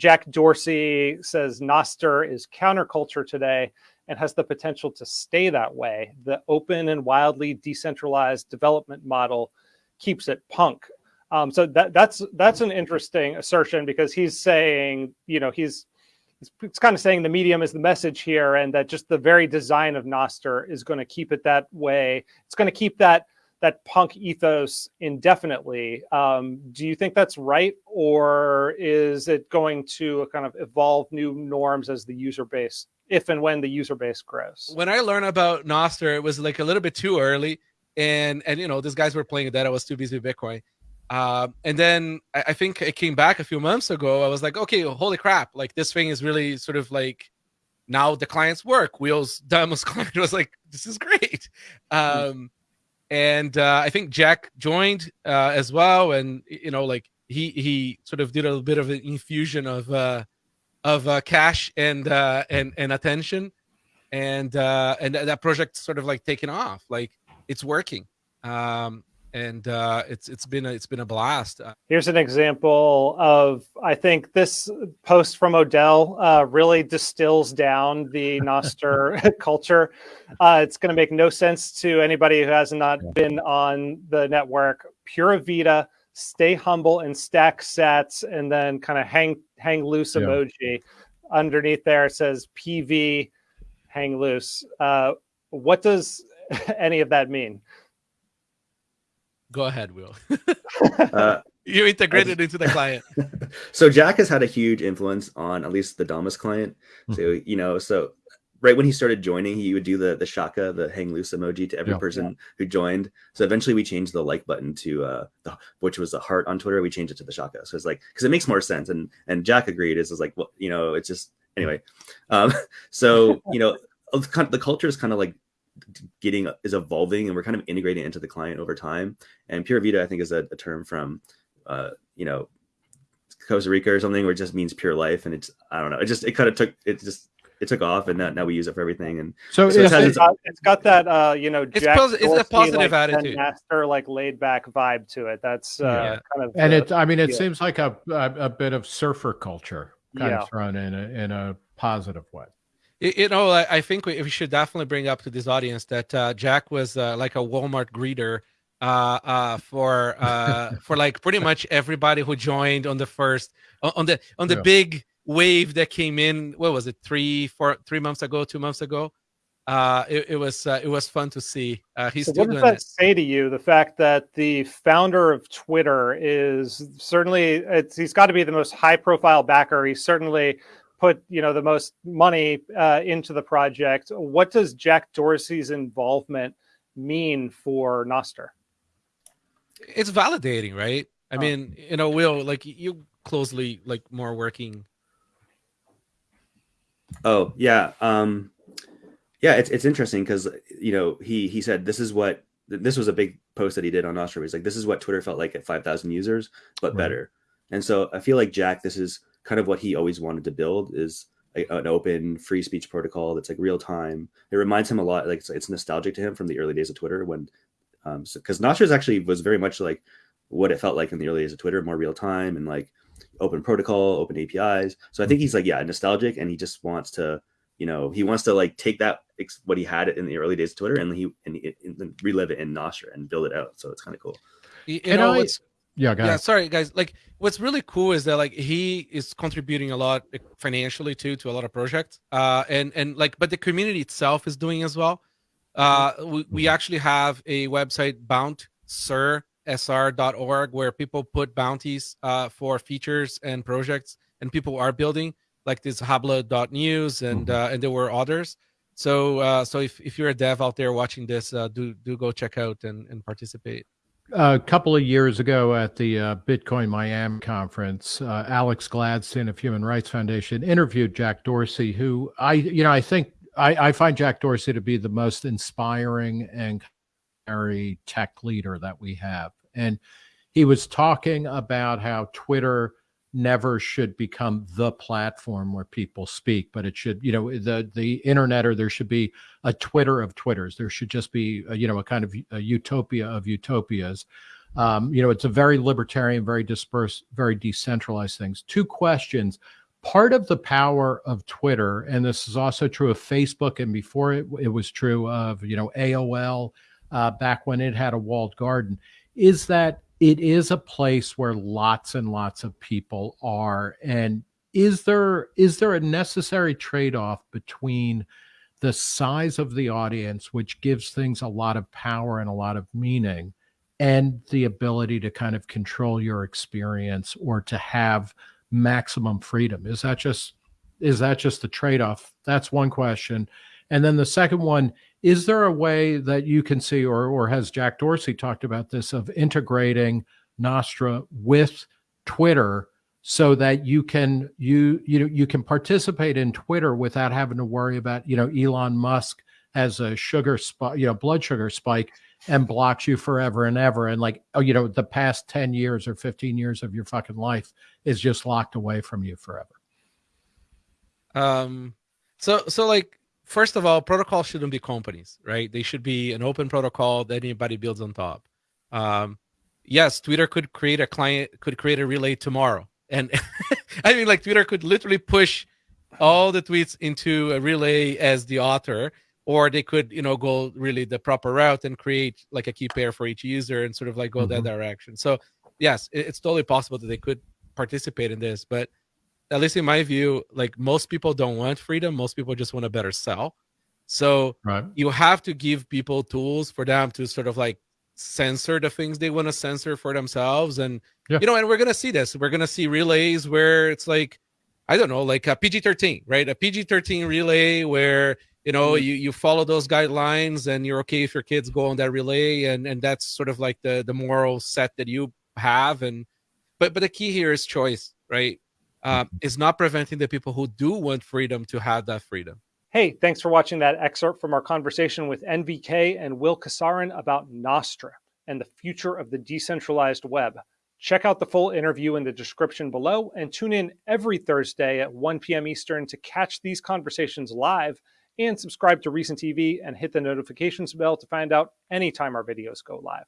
Jack Dorsey says Nostr is counterculture today and has the potential to stay that way. The open and wildly decentralized development model keeps it punk. Um, so that that's that's an interesting assertion because he's saying, you know, he's it's kind of saying the medium is the message here, and that just the very design of Nostr is going to keep it that way. It's going to keep that that punk ethos indefinitely. Um, do you think that's right, or is it going to kind of evolve new norms as the user base, if and when the user base grows? When I learned about Nostr, it was like a little bit too early, and and you know these guys were playing that. I was too busy with Bitcoin. Uh, and then I, I think it came back a few months ago. I was like, okay, holy crap! Like this thing is really sort of like now the clients work. Will's Damus client was like, this is great. Hmm. Um, and uh, I think Jack joined uh, as well, and you know, like he he sort of did a little bit of an infusion of uh, of uh, cash and uh, and and attention, and uh, and that project sort of like taken off. Like it's working. Um, and uh, it's it's been a, it's been a blast. Uh, Here's an example of I think this post from Odell uh, really distills down the Nostr culture. Uh, it's going to make no sense to anybody who has not been on the network. Pura Vida, stay humble and stack sats, and then kind of hang hang loose yeah. emoji. Underneath there it says PV, hang loose. Uh, what does any of that mean? Go ahead, Will. uh, you integrated just, into the client. so Jack has had a huge influence on at least the Damus client. Mm-hmm. So you know, so right when he started joining, he would do the the shaka, the hang loose emoji to every yeah, person yeah. who joined. So eventually, we changed the like button to uh, the, which was the heart on Twitter. We changed it to the shaka. So it's like because it makes more sense. And and Jack agreed. Is is like well, you know, it's just anyway. Um, so you know, the culture is kind of like getting is evolving and we're kind of integrating into the client over time. And pure vida, I think, is a, a term from uh, you know Costa Rica or something, where it just means pure life. And it's I don't know, it just it kind of took it just it took off, and now, now we use it for everything. And so, so it's, it's, got, it's got that uh, you know, it's, pos- it's a positive like, attitude, master like laid back vibe to it. That's uh, yeah. kind of and it. I mean, it yeah. seems like a, a, a bit of surfer culture kind yeah. of thrown in a, in a positive way you know, I think we, should definitely bring up to this audience that uh, Jack was uh, like a Walmart greeter uh, uh, for uh, for like pretty much everybody who joined on the first on the on the yeah. big wave that came in. What was it? Three, four, three months ago, two months ago. Uh, it, it was uh, it was fun to see. Uh, he's so what does that it. say to you? The fact that the founder of Twitter is certainly he's got to be the most high profile backer. He's certainly put you know the most money uh, into the project. What does Jack Dorsey's involvement mean for Nostr? It's validating, right? I oh. mean, you know, Will, like you closely like more working. Oh yeah, um, yeah. It's it's interesting because you know he he said this is what this was a big post that he did on Nostr. He's like, this is what Twitter felt like at five thousand users, but right. better. And so I feel like Jack, this is kind of what he always wanted to build is a, an open free speech protocol that's like real time. It reminds him a lot, like it's, it's nostalgic to him from the early days of Twitter when, um, because so, Nostr actually was very much like what it felt like in the early days of Twitter, more real time and like open protocol, open APIs. So I think he's like, yeah, nostalgic, and he just wants to, you know, he wants to like take that what he had in the early days of Twitter and he and, and relive it in Nostr and build it out. So it's kind of cool. You, you know, what's yeah, yeah. Sorry, guys. Like, what's really cool is that like he is contributing a lot financially too to a lot of projects. Uh, and and like, but the community itself is doing as well. Uh, we, we actually have a website bountsr.org where people put bounties uh, for features and projects, and people are building like this habla.news and mm-hmm. uh, and there were others. So uh, so if, if you're a dev out there watching this, uh, do do go check out and, and participate a couple of years ago at the uh, Bitcoin Miami conference, uh, Alex Gladstein of Human Rights Foundation interviewed Jack Dorsey, who I, you know, I think I, I find Jack Dorsey to be the most inspiring and tech leader that we have. And he was talking about how Twitter never should become the platform where people speak but it should you know the the internet or there should be a twitter of twitters. There should just be a, you know a kind of a utopia of utopias. Um, you know it's a very libertarian very dispersed very decentralized things. Two questions. Part of the power of Twitter, and this is also true of Facebook, and before it, it was true of you know AOL uh, back when it had a walled garden, is that it is a place where lots and lots of people are, and is there is there a necessary trade off between the size of the audience, which gives things a lot of power and a lot of meaning, and the ability to kind of control your experience or to have maximum freedom? Is that just is that just the trade-off? That's one question and then the second one is there a way that you can see or or has jack dorsey talked about this of integrating Nostr with twitter so that you can you you know you can participate in twitter without having to worry about you know elon musk has a sugar spike you know blood sugar spike and blocks you forever and ever. And like, oh, you know, the past 10 years or 15 years of your fucking life is just locked away from you forever. Um, so, so like, first of all, protocols shouldn't be companies, right? They should be an open protocol that anybody builds on top. Um, yes, Twitter could create a client, could create a relay tomorrow. And I mean, like, Twitter could literally push all the tweets into a relay as the author or they could you know go really the proper route and create like a key pair for each user and sort of like go mm-hmm. that direction so yes it's totally possible that they could participate in this but at least in my view like most people don't want freedom most people just want a better sell so right. you have to give people tools for them to sort of like censor the things they want to censor for themselves and yeah. you know and we're gonna see this we're gonna see relays where it's like i don't know like a pg-13 right a pg-13 relay where you know mm-hmm. you you follow those guidelines and you're okay if your kids go on that relay and and that's sort of like the the moral set that you have and but but the key here is choice right uh, is not preventing the people who do want freedom to have that freedom hey thanks for watching that excerpt from our conversation with nvk and will Casarin about Nostr and the future of the decentralized web check out the full interview in the description below and tune in every thursday at 1 p.m eastern to catch these conversations live and subscribe to Reason TV and hit the notifications bell to find out anytime our videos go live.